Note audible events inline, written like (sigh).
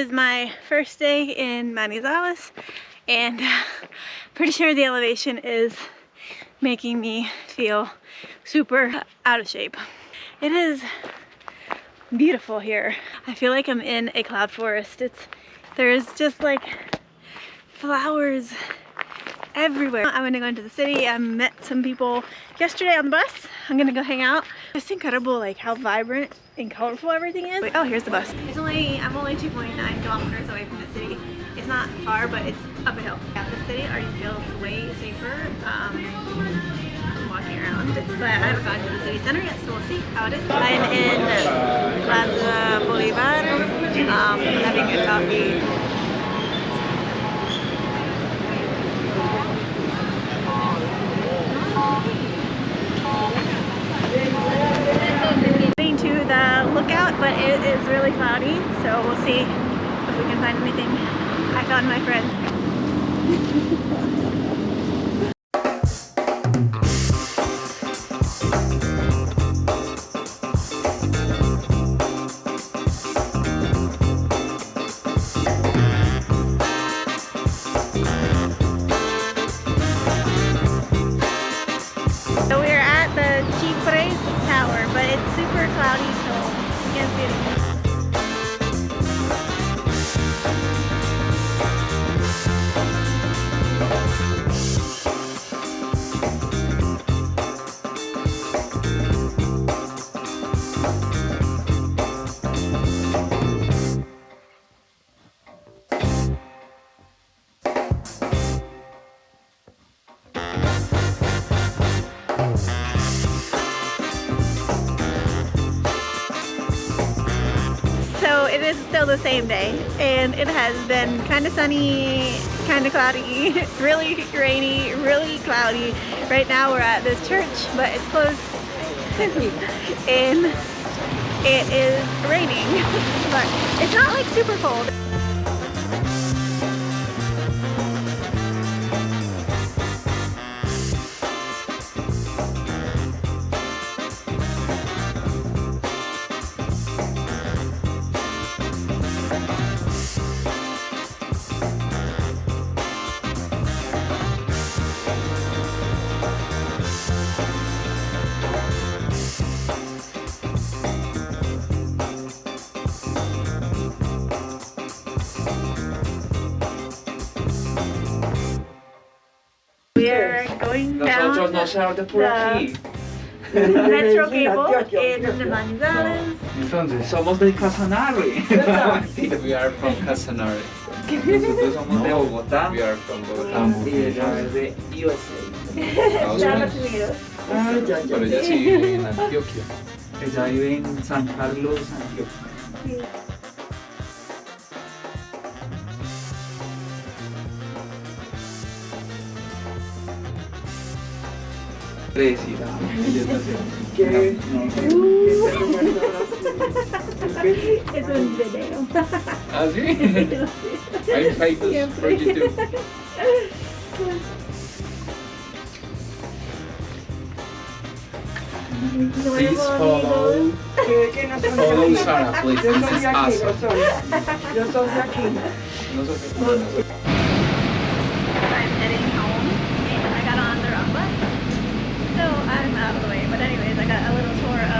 Is my first day in Manizales and uh, pretty sure the elevation is making me feel super out of shape. It is beautiful here. I feel like I'm in a cloud forest. It's There's just like flowers everywhere. I'm gonna go into the city. I met some people yesterday on the bus. I'm gonna go hang out. It's incredible like how vibrant and colorful everything is. Wait, oh, here's the bus. It's only, I'm only 2.9 kilometers away from the city. It's not far, but it's up a hill. At the city already feels way safer um, walking around. But I haven't gone to the city center yet, so we'll see how it is. I'm in Plaza Bolivar, um, having a coffee to the lookout, but it is really cloudy, so we'll see if we can find anything. I found my friend. (laughs) beautiful. It is still the same day and it has been kind of sunny, kind of cloudy, (laughs) really rainy, really cloudy. Right now we're at this church but it's closed (laughs) and it is raining (laughs) but it's not like super cold. We're going down Nosotros por aquí. the metro cable in Manizales. Entonces, somos de Casanare. (laughs) (laughs) We are from Casanare. Nosotros somos de Bogotá. We are from Bogotá. Y ella es de USA. Estados Unidos. Ah, ya, ya. Pero ella sí vive en Antioquia. Ella vive en San Carlos, Antioquia. predecida. ¿Qué? Es un video. ¿Ah, sí? (laughs) Hay por YouTube. Please follow. No please. Yo soy aquí. Yo soy, yo soy aquí. No soy. So I'm out of the way. But anyways, I got a little tour of